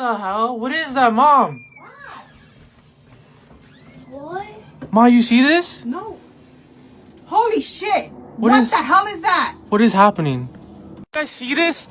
the hell? What is that, mom? What? Ma, you see this? No. Holy shit! What What, is- the hell is that? What is happening? You guys see this?